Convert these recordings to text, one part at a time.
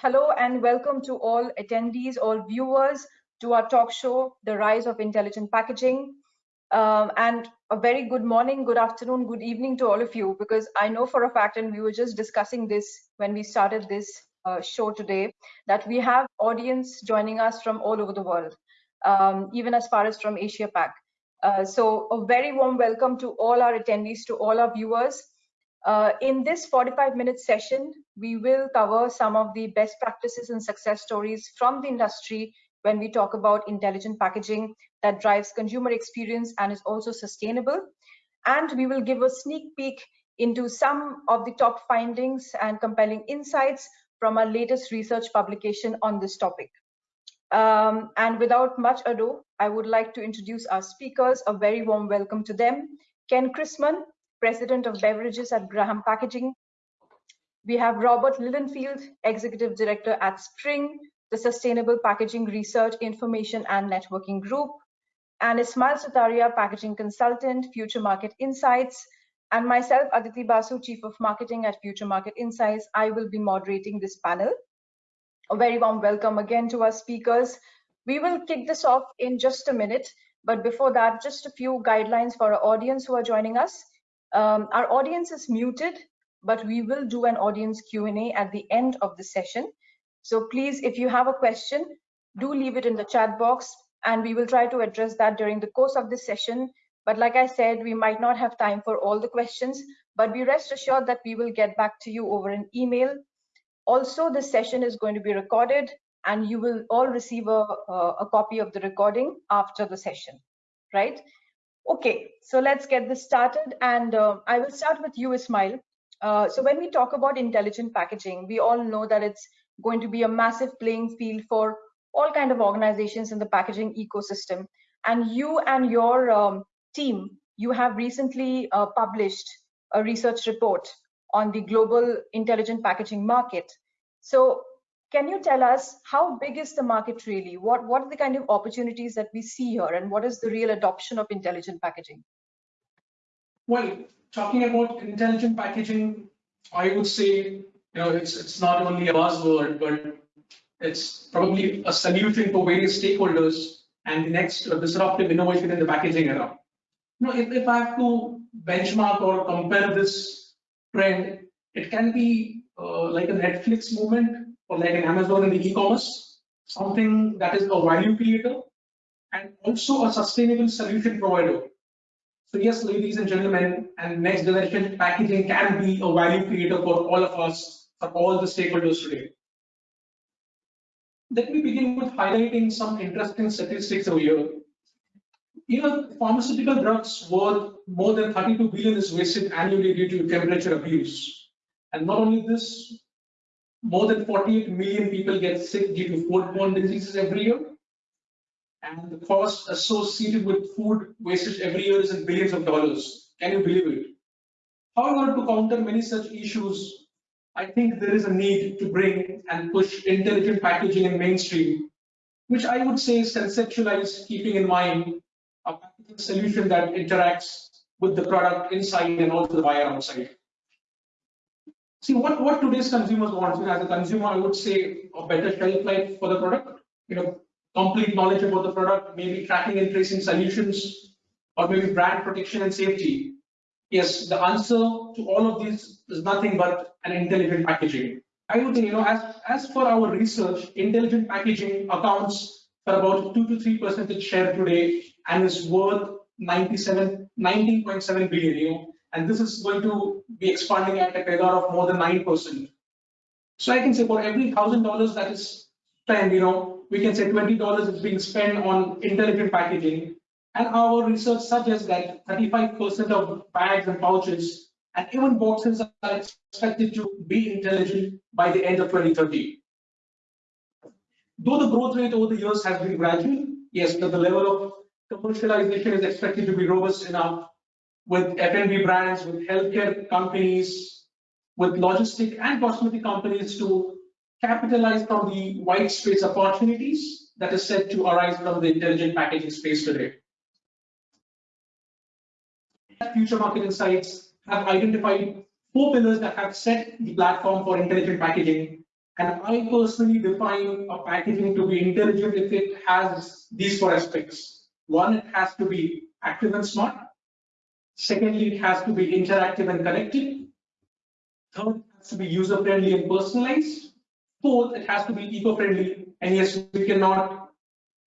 hello and welcome to all attendees, all viewers to our talk show, The Rise of Intelligent Packaging. Um, and a very good morning, good afternoon, good evening to all of you, because I know for a fact, and we were just discussing this when we started this uh, show today, that we have audience joining us from all over the world, um, even as far as from Asia Pac. Uh, so a very warm welcome to all our attendees, to all our viewers. Uh, in this 45 minute session, we will cover some of the best practices and success stories from the industry when we talk about intelligent packaging that drives consumer experience and is also sustainable. And we will give a sneak peek into some of the top findings and compelling insights from our latest research publication on this topic. Um, and without much ado, I would like to introduce our speakers. A very warm welcome to them. Ken Chrisman, President of Beverages at Graham Packaging. We have Robert Lilienfeld, Executive Director at Spring, the Sustainable Packaging Research, Information and Networking Group, and Ismail Sutaria, Packaging Consultant, Future Market Insights, and myself, Aditi Basu, Chief of Marketing at Future Market Insights. I will be moderating this panel. A very warm welcome again to our speakers. We will kick this off in just a minute, but before that, just a few guidelines for our audience who are joining us. Um, our audience is muted, but we will do an audience Q&A at the end of the session. So please, if you have a question, do leave it in the chat box and we will try to address that during the course of this session. But like I said, we might not have time for all the questions, but be rest assured that we will get back to you over an email. Also, this session is going to be recorded and you will all receive a, a, copy of the recording after the session, right? Okay, so let's get this started. And uh, I will start with you, Ismail. Uh, so when we talk about intelligent packaging, we all know that it's going to be a massive playing field for all kind of organizations in the packaging ecosystem. And you and your um, team, you have recently uh, published a research report on the global intelligent packaging market. So can you tell us how big is the market really? What, what are the kind of opportunities that we see here and what is the real adoption of intelligent packaging? Well, talking about intelligent packaging, I would say, you know, it's, it's not only a buzzword, but it's probably a solution for various stakeholders and the next disruptive innovation in the packaging era. You know, if, if I have to benchmark or compare this trend, it can be uh, like a Netflix moment or like an Amazon in the e-commerce, something that is a value creator and also a sustainable solution provider. So yes, ladies and gentlemen, and next generation packaging can be a value creator for all of us, for all the stakeholders today. Let me begin with highlighting some interesting statistics over here. You know, pharmaceutical drugs worth more than 32 billion is wasted annually due to temperature abuse. And not only this, more than 48 million people get sick due to foodborne diseases every year. And the cost associated with food wastage every year is in billions of dollars. Can you believe it? How However, to counter many such issues, I think there is a need to bring and push intelligent packaging in mainstream, which I would say is conceptualized keeping in mind a solution that interacts with the product inside and also the buyer outside. See what, what today's consumers want. You know, as a consumer, I would say a better shelf life for the product, you know, complete knowledge about the product, maybe tracking and tracing solutions, or maybe brand protection and safety. Yes, the answer to all of these is nothing but an intelligent packaging. I would say, you know, as, as for our research, intelligent packaging accounts for about 2 to 3 percentage share today and is worth 97, 19.7 billion. You know, and this is going to be expanding at a CAGR of more than 9%. So I can say for every thousand dollars that is spent, you know, we can say $20 is being spent on intelligent packaging. And our research suggests that 35% of bags and pouches and even boxes are expected to be intelligent by the end of 2030. Though the growth rate over the years has been gradual, yes, but the level of commercialization is expected to be robust enough with F&B brands, with healthcare companies, with logistic and cosmetic companies to capitalize from the white space opportunities that is set to arise from the intelligent packaging space today. Future Market Insights have identified four pillars that have set the platform for intelligent packaging And I personally define a packaging to be intelligent if it has these four aspects. One, it has to be active and smart. Secondly, it has to be interactive and connected. Third, it has to be user-friendly and personalized. Fourth, it has to be eco-friendly. And yes, we cannot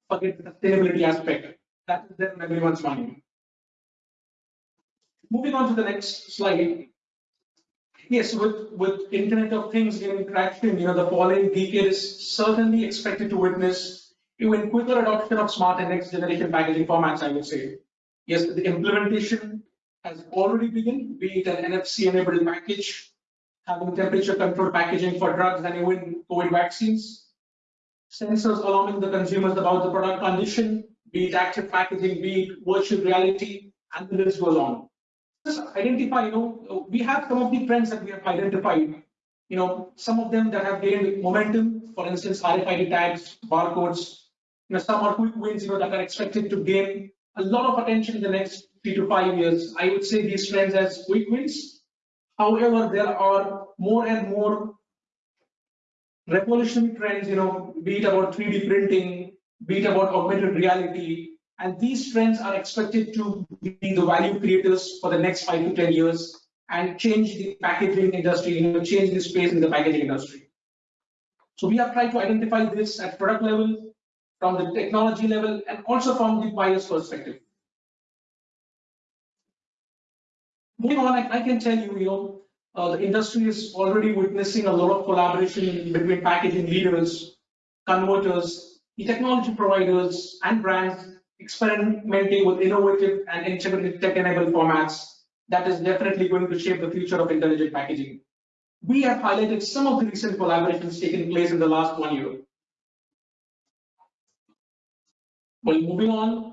forget the sustainability aspect. That is there in everyone's mind. Moving on to the next slide. Yes, with, with Internet of Things gaining traction, you know, the following decade is certainly expected to witness even quicker adoption of smart and next generation packaging formats, I would say. Yes, the implementation has already begun, be it an NFC enabled package, having temperature controlled packaging for drugs and even COVID vaccines, sensors alarming the consumers about the product condition, be it active packaging, be it virtual reality, and the list goes on. Just identify, you know, we have some of the trends that we have identified. You know, some of them that have gained momentum, for instance, RFID tags, barcodes, you know, some are quick wins, you know, that are expected to gain a lot of attention in the next three to five years. I would say these trends as quick wins. However, there are more and more revolutionary trends, you know, be it about 3D printing, be it about augmented reality, and these trends are expected to be the value creators for the next five to 10 years and change the packaging industry, you know, change the space in the packaging industry. So we have tried to identify this at product level, from the technology level, and also from the buyer's perspective. Moving on, I, I can tell you, you know, uh, the industry is already witnessing a lot of collaboration between packaging leaders, converters, the technology providers, and brands experimenting with innovative and tech-enabled formats that is definitely going to shape the future of intelligent packaging. We have highlighted some of the recent collaborations taking place in the last one year. Well, moving on,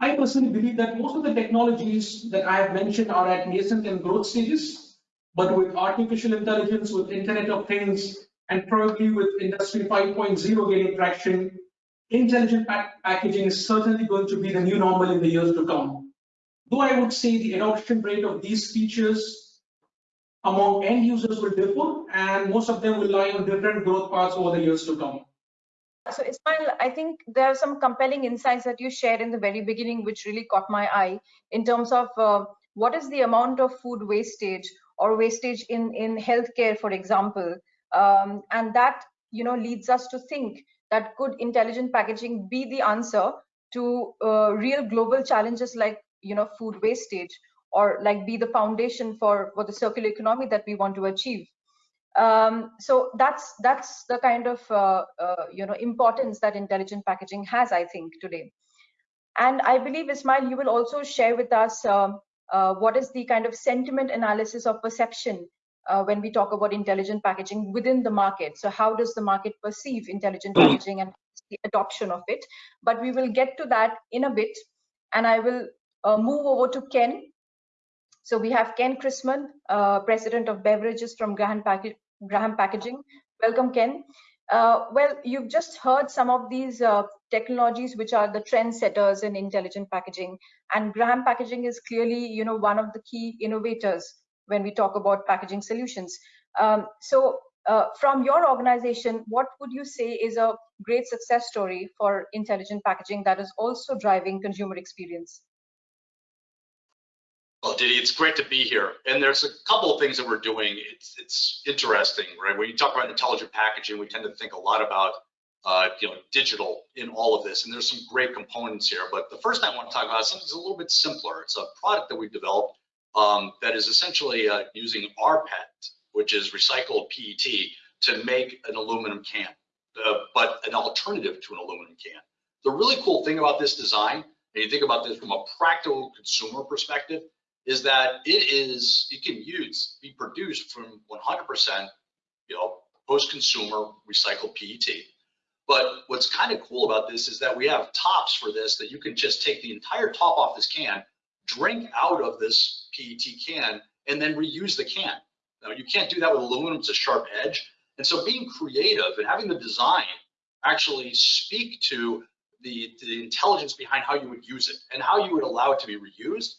I personally believe that most of the technologies that I have mentioned are at nascent and growth stages, but with artificial intelligence, with Internet of Things, and probably with Industry 5.0 gaining traction, intelligent pack packaging is certainly going to be the new normal in the years to come. Though I would say the adoption rate of these features among end users will differ, and most of them will lie on different growth paths over the years to come. So Ismail, I think there are some compelling insights that you shared in the very beginning, which really caught my eye in terms of uh, what is the amount of food wastage or wastage in, in healthcare, for example. Um, and that you know leads us to think that could intelligent packaging be the answer to uh, real global challenges like you know food wastage or like be the foundation for for the circular economy that we want to achieve um, so that's that's the kind of uh, uh, you know importance that intelligent packaging has i think today and i believe ismail you will also share with us um, uh, what is the kind of sentiment analysis of perception uh, when we talk about intelligent packaging within the market. So how does the market perceive intelligent hmm. packaging and the adoption of it? But we will get to that in a bit. And I will uh, move over to Ken. So we have Ken Chrisman, uh, President of Beverages from Graham, Pack Graham Packaging. Welcome, Ken. Uh, well, you've just heard some of these uh, technologies which are the trendsetters in intelligent packaging, and Graham Packaging is clearly, you know, one of the key innovators when we talk about packaging solutions. Um, so uh, from your organization, what would you say is a great success story for intelligent packaging that is also driving consumer experience? Well, Didi, it's great to be here. And there's a couple of things that we're doing. It's it's interesting, right? When you talk about intelligent packaging, we tend to think a lot about uh, you know digital in all of this, and there's some great components here. But the first thing I want to talk about is something that's a little bit simpler. It's a product that we've developed um, that is essentially uh, using rPET, which is recycled PET, to make an aluminum can, uh, but an alternative to an aluminum can. The really cool thing about this design, and you think about this from a practical consumer perspective, is that it is it can use be produced from 100% you know post-consumer recycled PET. But what's kind of cool about this is that we have tops for this that you can just take the entire top off this can, drink out of this PET can and then reuse the can. Now, you can't do that with aluminum, it's a sharp edge. And so being creative and having the design actually speak to the, the intelligence behind how you would use it and how you would allow it to be reused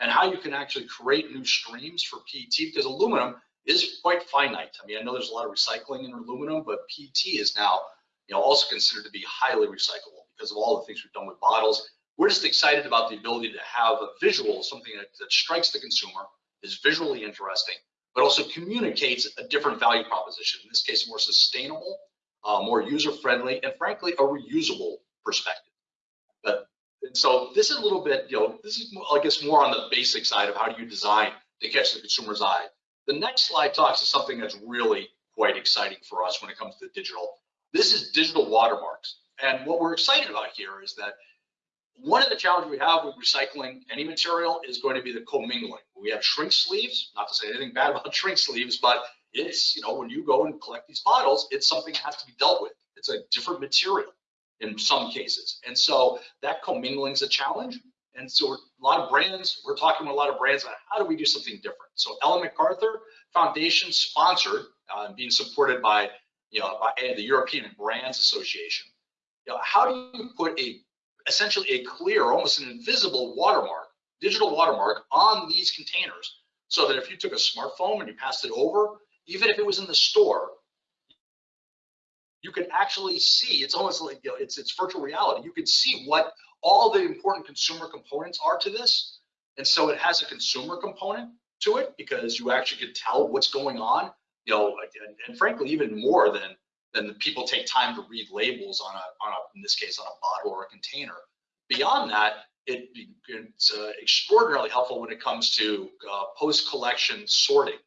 and how you can actually create new streams for PET because aluminum is quite finite. I mean, I know there's a lot of recycling in aluminum, but PET is now, you know, also considered to be highly recyclable because of all the things we've done with bottles. We're just excited about the ability to have a visual, something that, that strikes the consumer, is visually interesting, but also communicates a different value proposition. In this case, more sustainable, uh, more user-friendly, and frankly, a reusable perspective. But and so this is a little bit, you know, this is I guess more on the basic side of how do you design to catch the consumer's eye. The next slide talks to something that's really quite exciting for us when it comes to digital. This is digital watermarks. And what we're excited about here is that one of the challenges we have with recycling any material is going to be the commingling. We have shrink sleeves, not to say anything bad about shrink sleeves, but it's, you know, when you go and collect these bottles, it's something that has to be dealt with. It's a different material in some cases. And so that commingling is a challenge. And so a lot of brands, we're talking with a lot of brands about how do we do something different. So Ellen MacArthur Foundation sponsored, uh, being supported by, you know, by the European Brands Association. You know, how do you put a essentially a clear, almost an invisible watermark, digital watermark on these containers so that if you took a smartphone and you passed it over, even if it was in the store, you can actually see, it's almost like, you know, it's, it's virtual reality. You can see what all the important consumer components are to this. And so it has a consumer component to it because you actually can tell what's going on, you know, and, and frankly, even more than the people take time to read labels on a, on a, in this case, on a bottle or a container. Beyond that, it, it's uh, extraordinarily helpful when it comes to uh, post-collection sorting.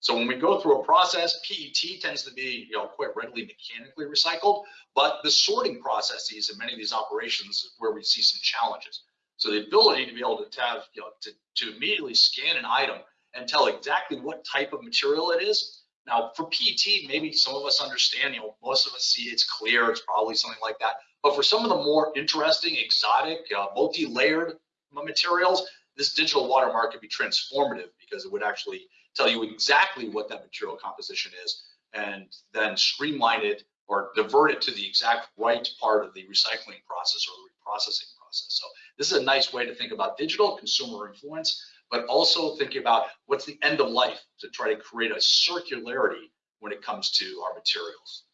So when we go through a process, PET tends to be you know, quite readily mechanically recycled, but the sorting processes in many of these operations is where we see some challenges. So the ability to be able to have, you know, to, to immediately scan an item and tell exactly what type of material it is now for PET, maybe some of us understand, you know, most of us see it's clear, it's probably something like that. But for some of the more interesting, exotic, uh, multi-layered materials, this digital watermark could be transformative because it would actually tell you exactly what that material composition is and then streamline it or divert it to the exact right part of the recycling process or reprocessing process. So this is a nice way to think about digital consumer influence but also thinking about what's the end of life to try to create a circularity when it comes to our materials.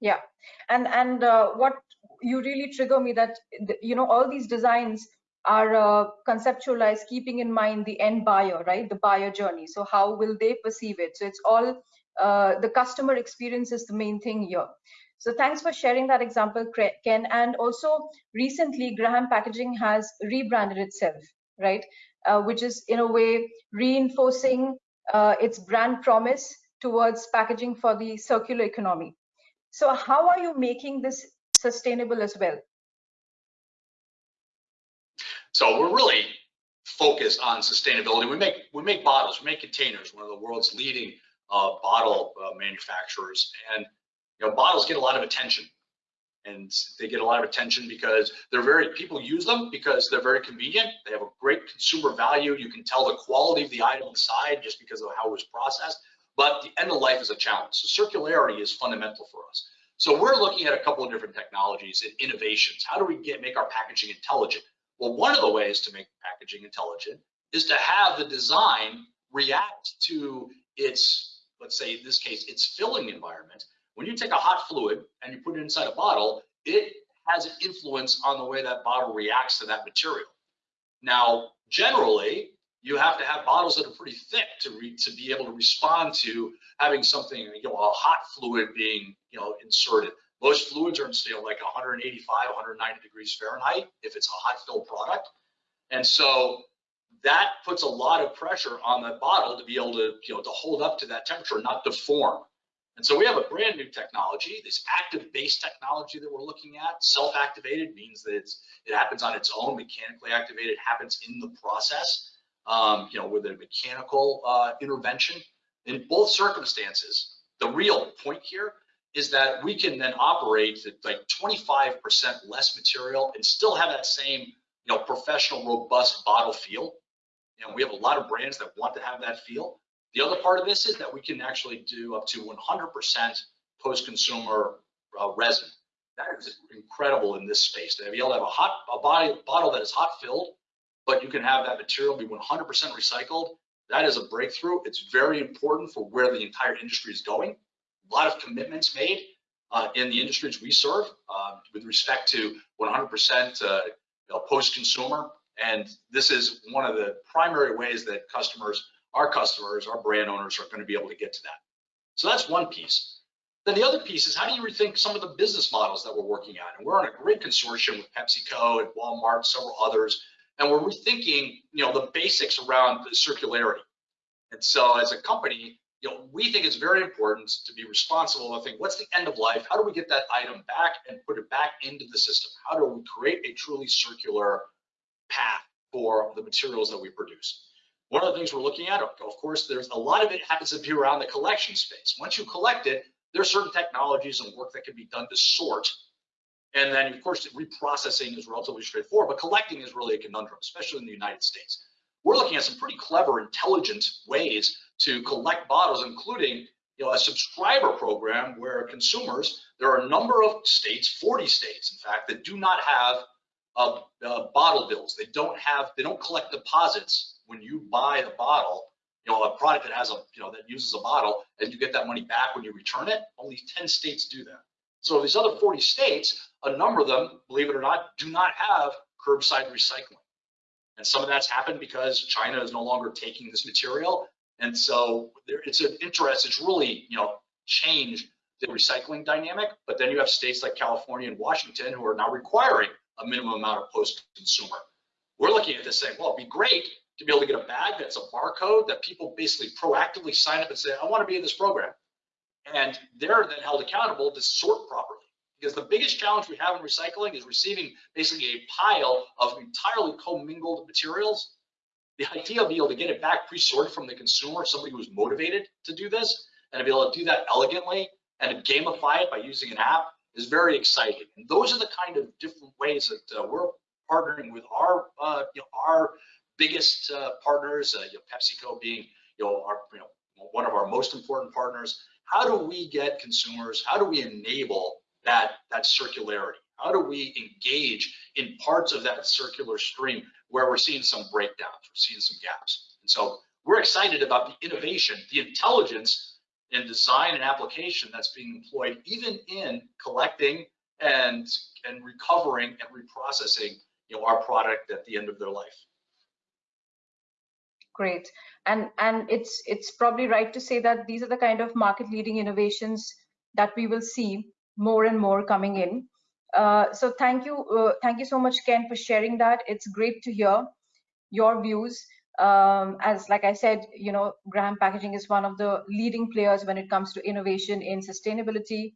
Yeah, and and uh, what you really trigger me that you know all these designs are uh, conceptualized keeping in mind the end buyer, right? The buyer journey. So how will they perceive it? So it's all uh, the customer experience is the main thing here. So thanks for sharing that example, Ken. And also recently, Graham Packaging has rebranded itself, right? uh, which is in a way reinforcing uh, its brand promise towards packaging for the circular economy. So how are you making this sustainable as well? So we're really focused on sustainability. We make we make bottles, we make containers, one of the world's leading uh, bottle uh, manufacturers, and you know bottles get a lot of attention. And they get a lot of attention because they're very people use them because they're very convenient. They have a great consumer value. You can tell the quality of the item inside just because of how it was processed. But the end of life is a challenge. So circularity is fundamental for us. So we're looking at a couple of different technologies and innovations. How do we get make our packaging intelligent well one of the ways to make packaging intelligent is to have the design react to its let's say in this case its filling environment when you take a hot fluid and you put it inside a bottle, it has an influence on the way that bottle reacts to that material. Now, generally, you have to have bottles that are pretty thick to re, to be able to respond to having something, you know, a hot fluid being, you know, inserted. Most fluids are in still like 185, 190 degrees Fahrenheit if it's a hot fill product. And so that puts a lot of pressure on the bottle to be able to, you know, to hold up to that temperature, not deform. And so we have a brand new technology, this active base technology that we're looking at. Self-activated means that it happens on its own. Mechanically activated happens in the process, um, you know, with a mechanical uh, intervention. In both circumstances, the real point here is that we can then operate at like 25% less material and still have that same, you know, professional, robust bottle feel. You know, we have a lot of brands that want to have that feel. The other part of this is that we can actually do up to 100% post-consumer uh, resin. That is incredible in this space. To be able to have a hot a body, bottle that is hot filled, but you can have that material be 100% recycled. That is a breakthrough. It's very important for where the entire industry is going. A lot of commitments made uh, in the industries we serve uh, with respect to 100% uh, you know, post-consumer. And this is one of the primary ways that customers, our customers, our brand owners are going to be able to get to that. So that's one piece. Then the other piece is how do you rethink some of the business models that we're working on? And we're on a great consortium with PepsiCo and Walmart, several others, and we're rethinking, you know, the basics around the circularity. And so as a company, you know, we think it's very important to be responsible and think, what's the end of life? How do we get that item back and put it back into the system? How do we create a truly circular path for the materials that we produce? One of the things we're looking at, of course, there's a lot of it happens to be around the collection space. Once you collect it, there are certain technologies and work that can be done to sort. And then, of course, reprocessing is relatively straightforward, but collecting is really a conundrum, especially in the United States. We're looking at some pretty clever, intelligent ways to collect bottles, including you know, a subscriber program where consumers, there are a number of states, 40 states, in fact, that do not have uh, uh, bottle bills. They don't have, they don't collect deposits when you buy the bottle you know, a product that has a, you know, that uses a bottle and you get that money back when you return it, only 10 states do that. So these other 40 states, a number of them, believe it or not, do not have curbside recycling. And some of that's happened because China is no longer taking this material. And so there, it's an interest, it's really, you know, changed the recycling dynamic. But then you have states like California and Washington who are now requiring a minimum amount of post-consumer. We're looking at this saying, well, it'd be great to be able to get a bag that's a barcode that people basically proactively sign up and say, I want to be in this program. And they're then held accountable to sort properly. Because the biggest challenge we have in recycling is receiving basically a pile of entirely commingled materials. The idea of being able to get it back pre-sorted from the consumer, somebody who's motivated to do this, and to be able to do that elegantly and gamify it by using an app is very exciting. And those are the kind of different ways that uh, we're partnering with our, uh, you know, our biggest uh, partners, uh, you know, PepsiCo being you know, our, you know, one of our most important partners. How do we get consumers? How do we enable that that circularity? How do we engage in parts of that circular stream where we're seeing some breakdowns, we're seeing some gaps? And so we're excited about the innovation, the intelligence and design and application that's being employed even in collecting and and recovering and reprocessing you know our product at the end of their life. Great. And and it's it's probably right to say that these are the kind of market leading innovations that we will see more and more coming in uh, so thank you uh, thank you so much ken for sharing that. It's great to hear your views. Um, as like i said you know graham packaging is one of the leading players when it comes to innovation in sustainability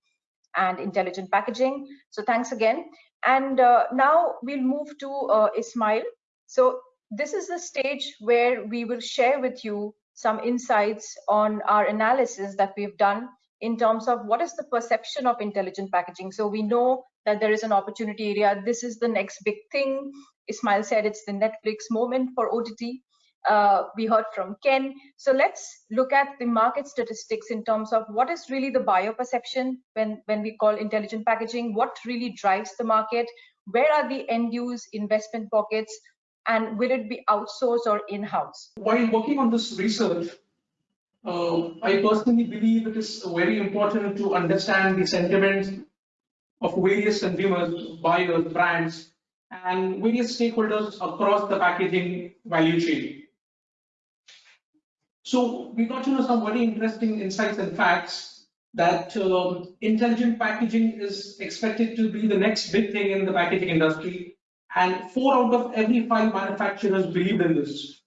and intelligent packaging. So thanks again. And uh, now we'll move to uh, ismail. So this is the stage where we will share with you some insights on our analysis that we've done in terms of what is the perception of intelligent packaging. So we know that there is an opportunity area. This is the next big thing. Ismail said it's the Netflix moment for OTT. Uh, we heard from Ken. So let's look at the market statistics in terms of what is really the buyer perception when, when we call intelligent packaging, what really drives the market, where are the end use investment pockets, and will it be outsourced or in-house? While working on this research, uh, I personally believe it is very important to understand the sentiments of various consumers, buyers, brands, and various stakeholders across the packaging value chain. So we got to know some very interesting insights and facts that um, intelligent packaging is expected to be the next big thing in the packaging industry and four out of every five manufacturers believe in this.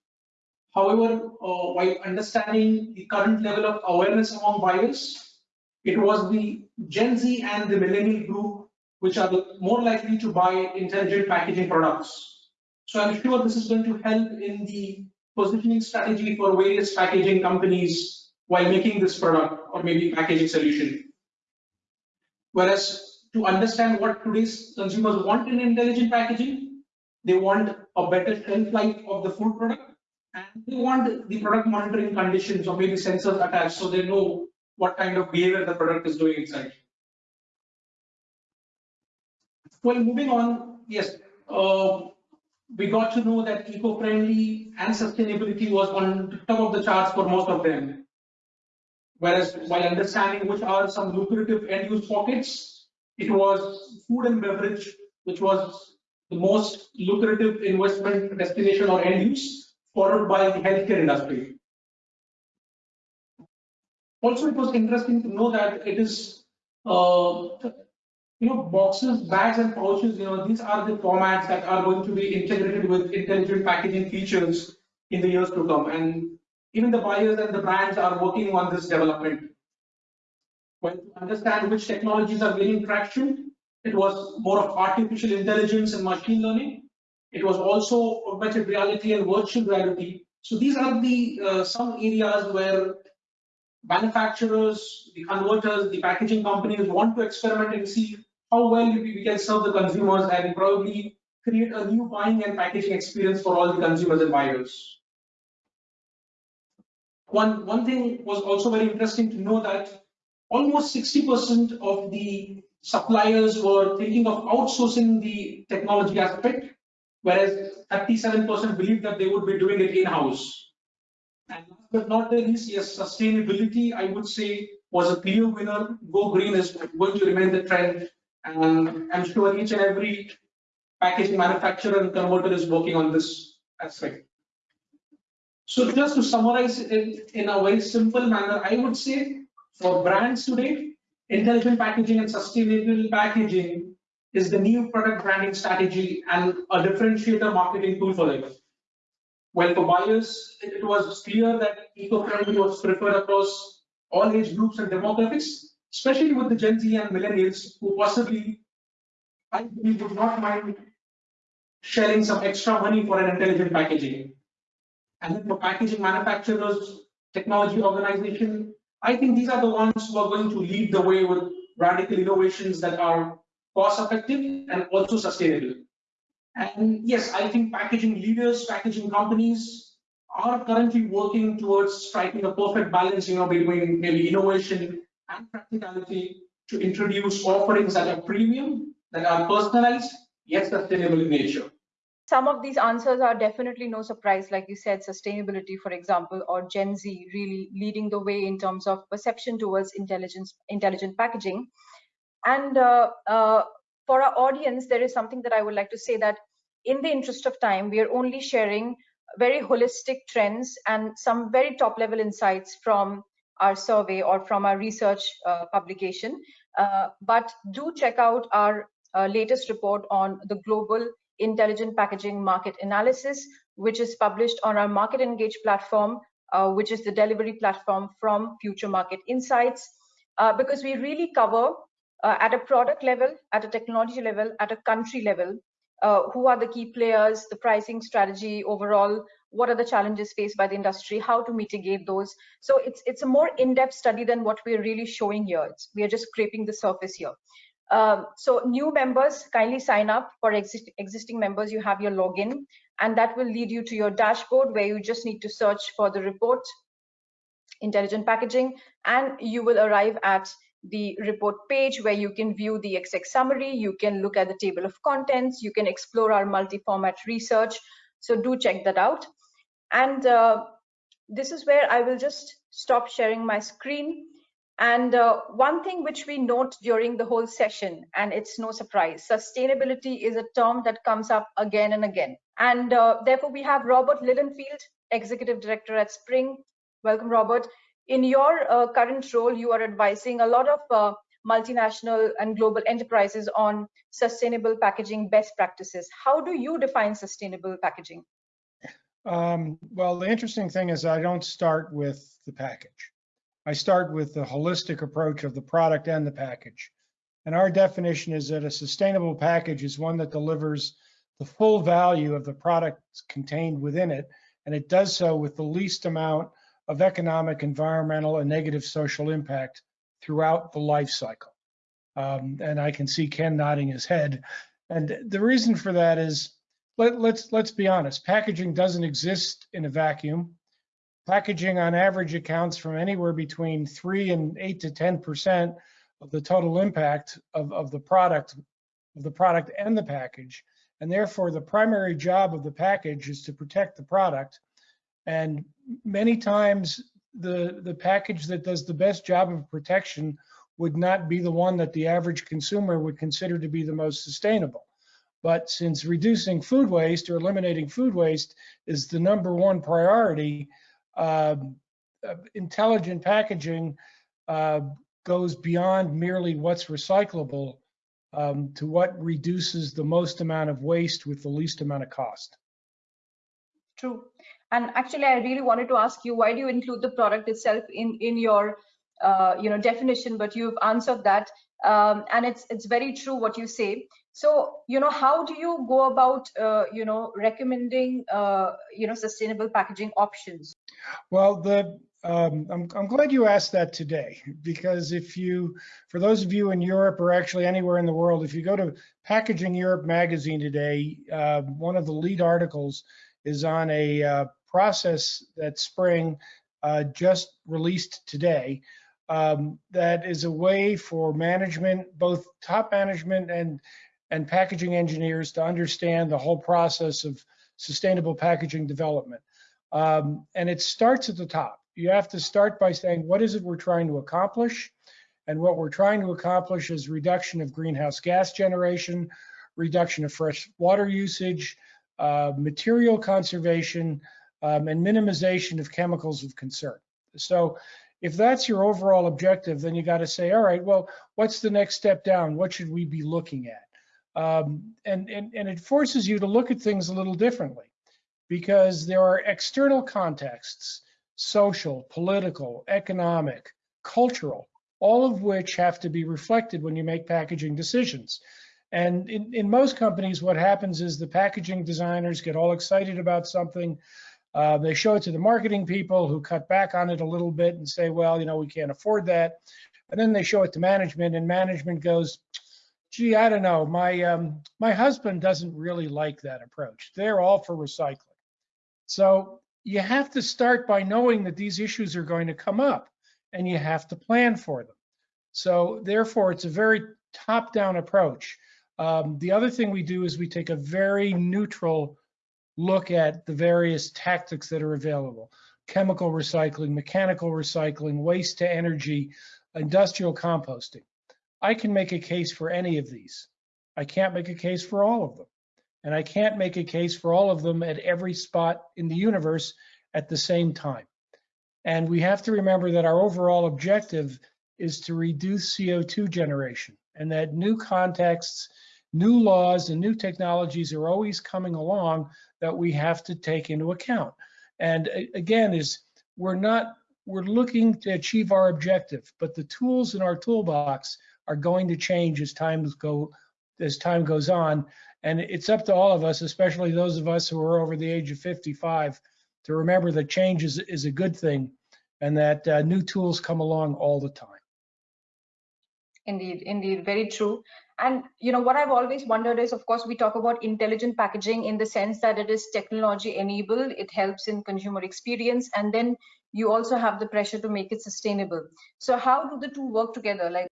However, uh, while understanding the current level of awareness among buyers, it was the Gen Z and the millennial group which are more likely to buy intelligent packaging products. So I'm sure this is going to help in the positioning strategy for various packaging companies while making this product or maybe packaging solution. Whereas to understand what today's consumers want in intelligent packaging. They want a better shelf life of the food product and they want the product monitoring conditions or maybe sensors attached so they know what kind of behavior the product is doing inside. Well, moving on, yes, uh, we got to know that eco-friendly and sustainability was on top of the charts for most of them. Whereas while understanding which are some lucrative end-use pockets, it was food and beverage, which was the most lucrative investment destination or end use, followed by the healthcare industry. Also, it was interesting to know that it is, uh, you know, boxes, bags, and pouches. You know, these are the formats that are going to be integrated with intelligent packaging features in the years to come. And even the buyers and the brands are working on this development. When to understand which technologies are gaining traction, it was more of artificial intelligence and machine learning. It was also augmented reality and virtual reality. So these are the uh, some areas where manufacturers, the converters, the packaging companies want to experiment and see how well we can serve the consumers and probably create a new buying and packaging experience for all the consumers and buyers. One, one thing was also very interesting to know that almost 60% of the suppliers were thinking of outsourcing the technology aspect, whereas 37% believe that they would be doing it in-house. And last but not the least, yes, sustainability, I would say, was a clear winner. Go green is going to remain the trend. And I'm sure each and every packaging manufacturer and converter is working on this aspect. So just to summarize it in a very simple manner, I would say for brands today, intelligent packaging and sustainable packaging is the new product branding strategy and a differentiator marketing tool for them. Well, for buyers, it was clear that eco-friendly was preferred across all age groups and demographics, especially with the Gen Z and millennials who possibly, I believe, would not mind sharing some extra money for an intelligent packaging. And then for packaging manufacturers, technology organization, I think these are the ones who are going to lead the way with radical innovations that are cost effective and also sustainable. And yes, I think packaging leaders, packaging companies are currently working towards striking a perfect balance, you know, between maybe innovation and practicality to introduce offerings that are premium, that are personalized, yet sustainable in nature. Some of these answers are definitely no surprise, like you said, sustainability, for example, or Gen Z really leading the way in terms of perception towards intelligence, intelligent packaging. And uh, uh, for our audience, there is something that I would like to say that in the interest of time, we are only sharing very holistic trends and some very top level insights from our survey or from our research uh, publication. Uh, but do check out our uh, latest report on the global intelligent packaging market analysis, which is published on our Market Engage platform, uh, which is the delivery platform from Future Market Insights, because we really cover uh, at a product level, at a technology level, at a country level, uh, who are the key players, the pricing strategy overall, what are the challenges faced by the industry, how to mitigate those. So it's it's a more in-depth study than what we're really showing here. It's, we are just scraping the surface here. Um, so new members kindly sign up for exist existing members you have your login and that will lead you to your dashboard where you just need to search for the report intelligent packaging and you will arrive at the report page where you can view the exec summary, you can look at the table of contents, you can explore our multi-format research. So do check that out. And uh, this is where I will just stop sharing my screen. And uh, one thing which we note during the whole session, and it's no surprise, sustainability is a term that comes up again and again. And uh, therefore we have Robert Lilienfeld, Executive Director at Spring. Welcome, Robert in your uh, current role, you are advising a lot of uh, multinational and global enterprises on sustainable packaging best practices. How do you define sustainable packaging? Um, well, the interesting thing is I don't start with the package. I start with the holistic approach of the product and the package. And our definition is that a sustainable package is one that delivers the full value of the product contained within it. And it does so with the least amount of economic, environmental, and negative social impact throughout the life cycle. Um, and I can see Ken nodding his head. And the reason for that is, let, let's let's be honest, packaging doesn't exist in a vacuum. Packaging on average accounts from anywhere between three and eight to 10% of the total impact of, of the product, of the product and the package. And therefore, the primary job of the package is to protect the product. And many times, the, the package that does the best job of protection would not be the one that the average consumer would consider to be the most sustainable. But since reducing food waste or eliminating food waste is the number one priority, um, uh, intelligent packaging uh, goes beyond merely what's recyclable um, to what reduces the most amount of waste with the least amount of cost. True. And actually, I really wanted to ask you, why do you include the product itself in in your uh, you know definition? But you've answered that, um, and it's it's very true what you say. So you know, how do you go about uh, you know recommending uh, you know sustainable packaging options? Well, the um, I'm, I'm glad you asked that today because if you, for those of you in Europe or actually anywhere in the world, if you go to Packaging Europe magazine today, uh, one of the lead articles is on a uh, process that Spring uh, just released today um, that is a way for management, both top management and and packaging engineers to understand the whole process of sustainable packaging development. Um, and it starts at the top. You have to start by saying, what is it we're trying to accomplish? And what we're trying to accomplish is reduction of greenhouse gas generation, reduction of fresh water usage, uh, material conservation, um, and minimization of chemicals of concern. So if that's your overall objective, then you got to say, all right, well, what's the next step down? What should we be looking at? Um, and, and, and it forces you to look at things a little differently because there are external contexts, social, political, economic, cultural, all of which have to be reflected when you make packaging decisions. And in, in most companies, what happens is the packaging designers get all excited about something. Uh, they show it to the marketing people who cut back on it a little bit and say, well, you know, we can't afford that. And then they show it to management and management goes, gee, I don't know, my, um, my husband doesn't really like that approach. They're all for recycling. So you have to start by knowing that these issues are going to come up and you have to plan for them. So therefore, it's a very top-down approach. Um, the other thing we do is we take a very neutral look at the various tactics that are available. Chemical recycling, mechanical recycling, waste to energy, industrial composting. I can make a case for any of these. I can't make a case for all of them. And I can't make a case for all of them at every spot in the universe at the same time. And we have to remember that our overall objective is to reduce CO2 generation and that new contexts, new laws and new technologies are always coming along that we have to take into account. And again, is we're not, we're looking to achieve our objective, but the tools in our toolbox are going to change as time go as time goes on. And it's up to all of us, especially those of us who are over the age of 55, to remember that change is, is a good thing and that uh, new tools come along all the time. Indeed, indeed, very true. And you know what I've always wondered is, of course, we talk about intelligent packaging in the sense that it is technology enabled, it helps in consumer experience, and then you also have the pressure to make it sustainable. So how do the two work together? Like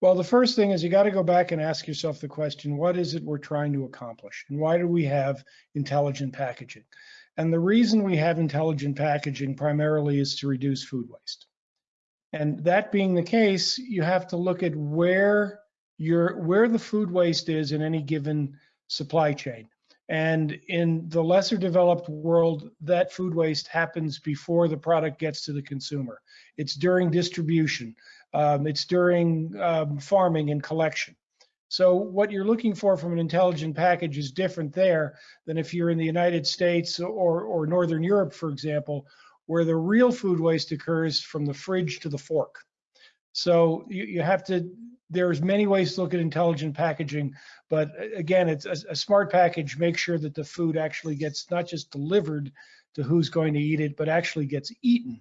well, the first thing is you got to go back and ask yourself the question, what is it we're trying to accomplish? And why do we have intelligent packaging? And the reason we have intelligent packaging primarily is to reduce food waste. And that being the case, you have to look at where your where the food waste is in any given supply chain. And in the lesser developed world, that food waste happens before the product gets to the consumer. It's during distribution. Um, it's during um, farming and collection. So what you're looking for from an intelligent package is different there than if you're in the United States or, or Northern Europe, for example, where the real food waste occurs from the fridge to the fork. So you, you have to, there's many ways to look at intelligent packaging, but again, it's a, a smart package makes sure that the food actually gets not just delivered to who's going to eat it, but actually gets eaten.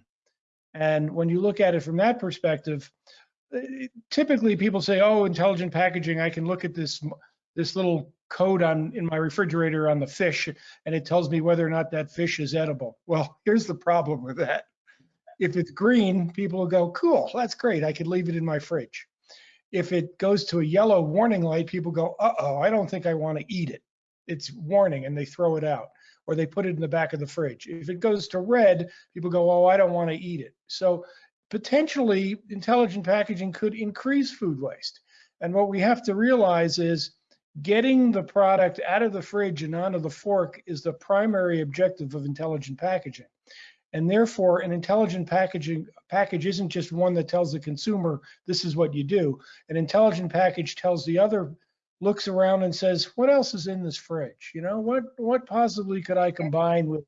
And when you look at it from that perspective, eh, typically people say, "Oh, intelligent packaging. I can look at this this little code on in my refrigerator on the fish, and it tells me whether or not that fish is edible." Well, here's the problem with that. If it's green, people will go, "Cool, that's great. I could leave it in my fridge." If it goes to a yellow warning light, people go, "Uh-oh, I don't think I want to eat it." it's warning and they throw it out or they put it in the back of the fridge. If it goes to red, people go, oh, I don't want to eat it. So potentially intelligent packaging could increase food waste. And what we have to realize is getting the product out of the fridge and onto the fork is the primary objective of intelligent packaging. And therefore, an intelligent packaging package isn't just one that tells the consumer this is what you do. An intelligent package tells the other, looks around and says, what else is in this fridge? You know, what what possibly could I combine with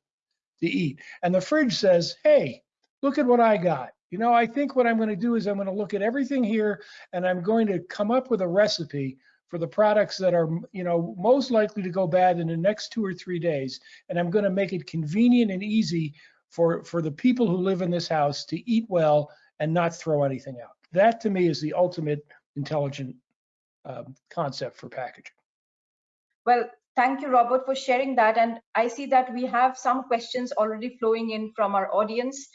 to eat? And the fridge says, hey, look at what I got. You know, I think what I'm going to do is I'm going to look at everything here and I'm going to come up with a recipe for the products that are, you know, most likely to go bad in the next two or three days. And I'm going to make it convenient and easy for, for the people who live in this house to eat well and not throw anything out. That to me is the ultimate intelligent um, concept for packaging. Well, thank you, Robert, for sharing that. And I see that we have some questions already flowing in from our audience.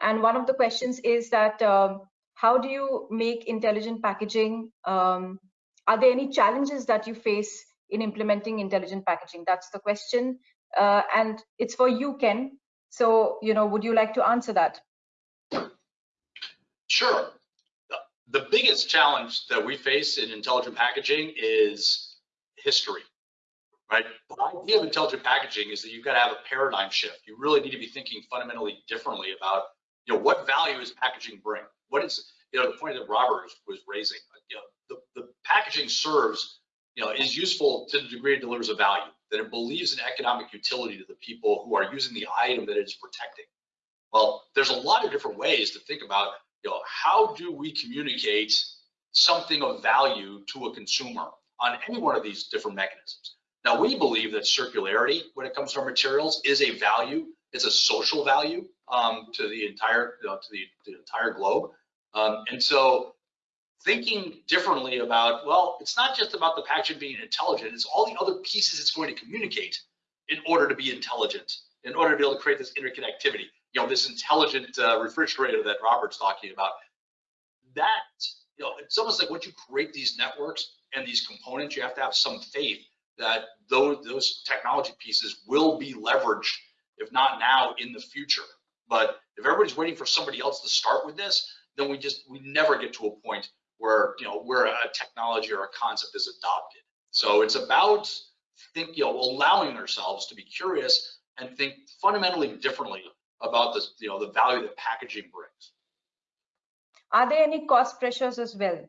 And one of the questions is that um, how do you make intelligent packaging um, are there any challenges that you face in implementing intelligent packaging? That's the question. Uh, and it's for you, Ken. So, you know, would you like to answer that? Sure. The biggest challenge that we face in intelligent packaging is history, right? The idea of intelligent packaging is that you've got to have a paradigm shift. You really need to be thinking fundamentally differently about, you know, what value is packaging bring? What is, you know, the point that Robert was raising you know, the, the packaging serves, you know, is useful to the degree it delivers a value, that it believes in economic utility to the people who are using the item that it's protecting. Well, there's a lot of different ways to think about, you know, how do we communicate something of value to a consumer on any one of these different mechanisms. Now, we believe that circularity, when it comes to our materials, is a value. It's a social value um, to the entire you know, to the, the entire globe. Um, and so thinking differently about, well, it's not just about the packaging being intelligent, it's all the other pieces it's going to communicate in order to be intelligent, in order to be able to create this interconnectivity. You know, this intelligent uh, refrigerator that Robert's talking about. That, you know, it's almost like once you create these networks and these components, you have to have some faith that those, those technology pieces will be leveraged, if not now, in the future. But if everybody's waiting for somebody else to start with this, then we just we never get to a point where you know where a technology or a concept is adopted. So it's about think you know allowing ourselves to be curious and think fundamentally differently about this you know the value that packaging brings. Are there any cost pressures as well?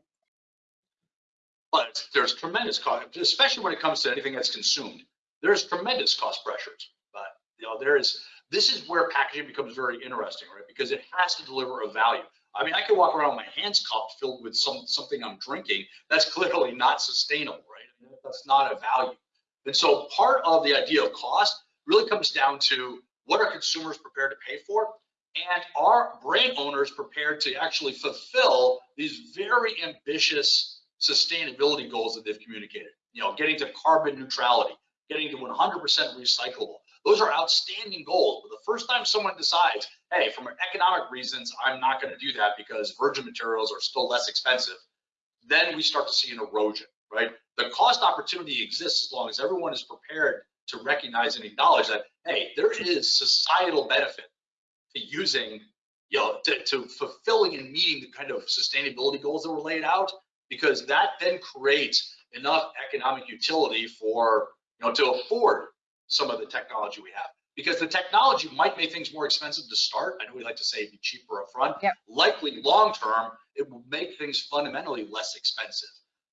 But there's tremendous cost, especially when it comes to anything that's consumed. There's tremendous cost pressures. But you know there is this is where packaging becomes very interesting, right? Because it has to deliver a value. I mean, I could walk around with my hands cupped filled with some something I'm drinking. That's clearly not sustainable, right? That's not a value. And so part of the idea of cost really comes down to what are consumers prepared to pay for? And are brand owners prepared to actually fulfill these very ambitious sustainability goals that they've communicated? You know, getting to carbon neutrality, getting to 100% recyclable, those are outstanding goals. But the first time someone decides, hey, from economic reasons, I'm not going to do that because virgin materials are still less expensive, then we start to see an erosion, right? The cost opportunity exists as long as everyone is prepared to recognize and acknowledge that, hey, there is societal benefit to using, you know, to, to fulfilling and meeting the kind of sustainability goals that were laid out, because that then creates enough economic utility for, you know, to afford some of the technology we have because the technology might make things more expensive to start. I know we like to say it'd be cheaper upfront. Yep. Likely long term, it will make things fundamentally less expensive.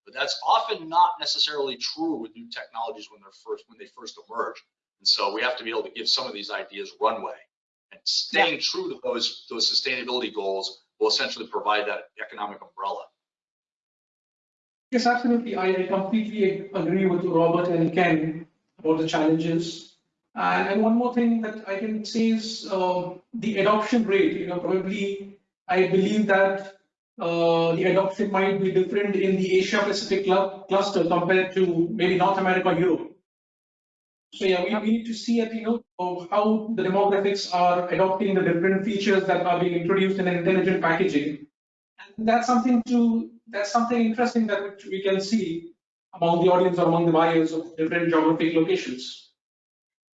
But that's often not necessarily true with new technologies when they're first when they first emerge. And so we have to be able to give some of these ideas runway. And staying yep. true to those those sustainability goals will essentially provide that economic umbrella. Yes, absolutely. I completely agree with Robert and Ken about the challenges. And, one more thing that I can say is uh, the adoption rate. You know, probably I believe that uh, the adoption might be different in the Asia Pacific club, cluster compared to maybe North America or Europe. So yeah, we, we need to see at you know how the demographics are adopting the different features that are being introduced in intelligent packaging. And that's something to that's something interesting that we can see among the audience or among the buyers of different geographic locations.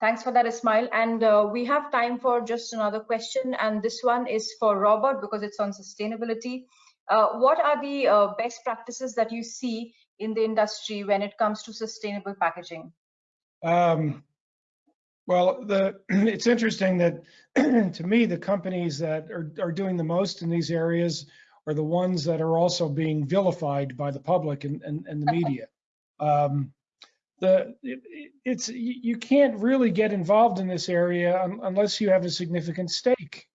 Thanks for that, Ismail. And uh, we have time for just another question. And this one is for Robert because it's on sustainability. Uh, what are the uh, best practices that you see in the industry when it comes to sustainable packaging? Um, well, the it's interesting that to me the companies that are, are doing the most in these areas are the ones that are also being vilified by the public and, and, and the media. Um, the it, it's you can't really get involved in this area un, unless you have a significant stake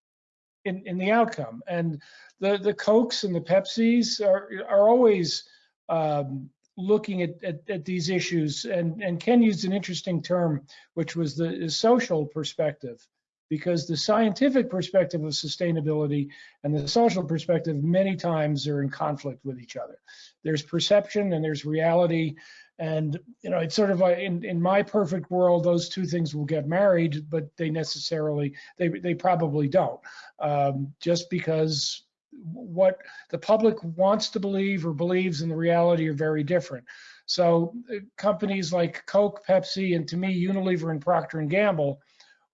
in, in the outcome. And the the Cokes and the Pepsis are are always um, looking at, at, at, these issues. And, and Ken used an interesting term, which was the social perspective, because the scientific perspective of sustainability and the social perspective many times are in conflict with each other. There's perception and there's reality. And you know, it's sort of like in, in my perfect world, those two things will get married, but they necessarily they they probably don't, um, just because what the public wants to believe or believes in the reality are very different. So uh, companies like Coke, Pepsi, and to me, Unilever and Procter and Gamble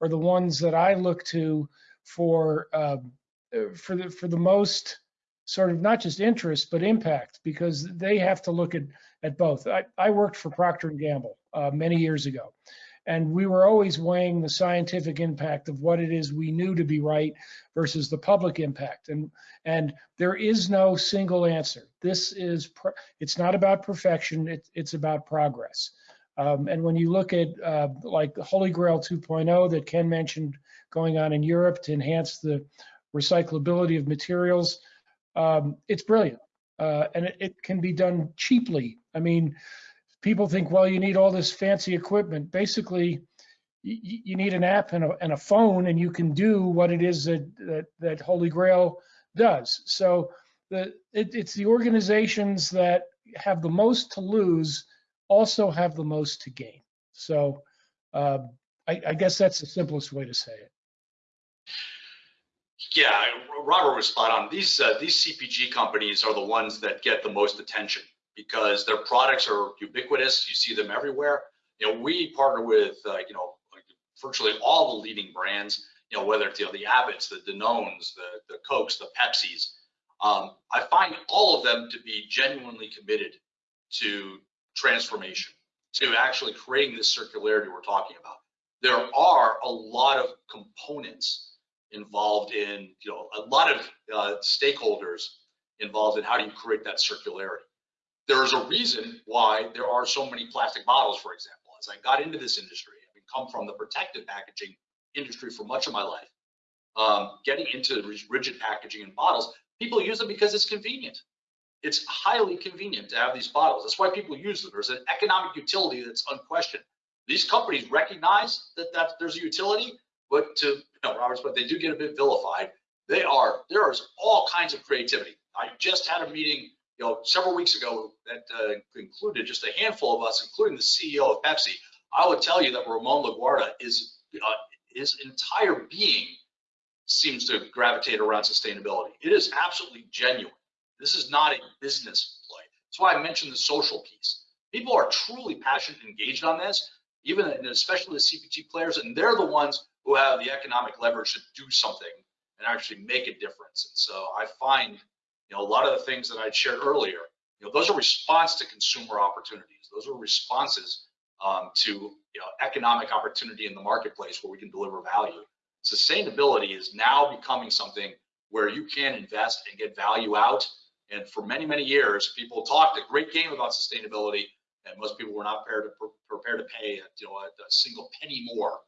are the ones that I look to for uh, for the for the most sort of not just interest but impact because they have to look at at both. I, I worked for Procter Gamble uh, many years ago, and we were always weighing the scientific impact of what it is we knew to be right versus the public impact. And and there is no single answer. This is it's not about perfection it, it's about progress. Um, and when you look at uh, like the holy grail 2.0 that ken mentioned going on in europe to enhance the recyclability of materials um, it's brilliant. Uh, and it, it can be done cheaply i mean people think, well, you need all this fancy equipment. Basically, you, need an app and a, and a, phone, and you can do what it is that that, that Holy Grail does. So the it, it's the organizations that have the most to lose also have the most to gain. So uh, I, I guess that's the simplest way to say it. Yeah, Robert was spot on. These uh, these CPG companies are the ones that get the most attention because their products are ubiquitous. You see them everywhere. You know, we partner with, uh, you know, virtually all the leading brands, you know, whether it's, you know, the Abbotts, the Danones, the, the Cokes, the Pepsis. Um, I find all of them to be genuinely committed to transformation, to actually creating this circularity we're talking about. There are a lot of components involved in, you know, a lot of uh, stakeholders involved in how do you create that circularity there is a reason why there are so many plastic bottles, for example. As I got into this industry, having come from the protective packaging industry for much of my life, um, getting into rigid packaging and bottles, people use them because it's convenient. It's highly convenient to have these bottles. That's why people use them. There's an economic utility that's unquestioned. These companies recognize that, that there's a utility, but to you know, Robert's, but they do get a bit vilified. They are there is all kinds of creativity. I just had a meeting you know, several weeks ago that uh, included just a handful of us, including the CEO of Pepsi. I would tell you that Ramon Laguarta is uh, his entire being seems to gravitate around sustainability. It is absolutely genuine. This is not a business play. That's why I mentioned the social piece. People are truly passionate and engaged on this, even and especially the CPG players, and they're the ones who have the economic leverage to do something and actually make a difference. And so I find you know, a lot of the things that I shared earlier, you know, those are response to consumer opportunities. Those are responses um, to you know, economic opportunity in the marketplace where we can deliver value. Sustainability is now becoming something where you can invest and get value out. And for many, many years, people talked a great game about sustainability, and most people were not prepared to, prepared to pay you know, a, a single penny more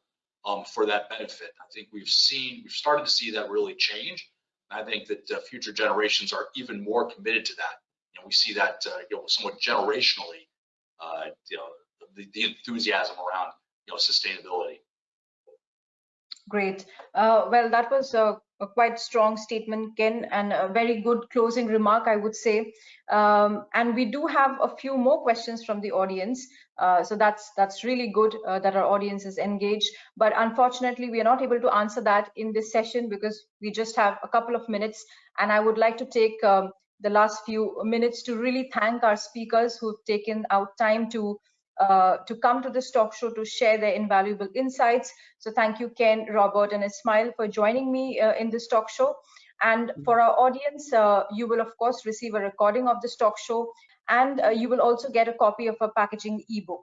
um, for that benefit. I think we've seen, we've started to see that really change. I think that uh, future generations are even more committed to that. Know, we see that uh, you know somewhat generationally, uh, you know, the, the, enthusiasm around you know sustainability. Great. Uh, well, that was a, a, quite strong statement, Ken, and a very good closing remark, I would say. Um, and we do have a few more questions from the audience. Uh, so that's that's really good uh, that our audience is engaged. But unfortunately, we are not able to answer that in this session because we just have a couple of minutes. And I would like to take um, the last few minutes to really thank our speakers who've taken out time to uh, to come to this talk show to share their invaluable insights. So thank you, Ken, Robert, and Ismail for joining me uh, in this talk show. And for our audience, uh, you will of course receive a recording of this talk show, and uh, you will also get a copy of a packaging ebook.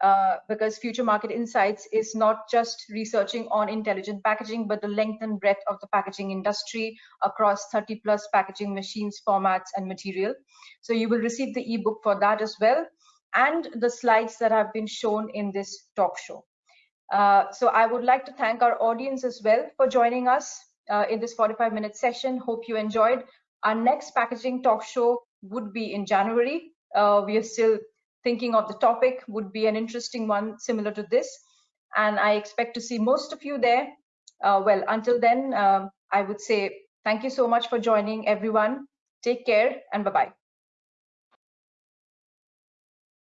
Uh, because Future Market Insights is not just researching on intelligent packaging, but the length and breadth of the packaging industry across 30 plus packaging machines, formats, and material. So you will receive the ebook for that as well and the slides that have been shown in this talk show. Uh, so I would like to thank our audience as well for joining us uh, in this 45 minute session. Hope you enjoyed. Our next packaging talk show would be in January. Uh, we are still thinking of the topic, would be an interesting one similar to this. And I expect to see most of you there. Uh, well, until then, um, I would say thank you so much for joining everyone. Take care and bye-bye.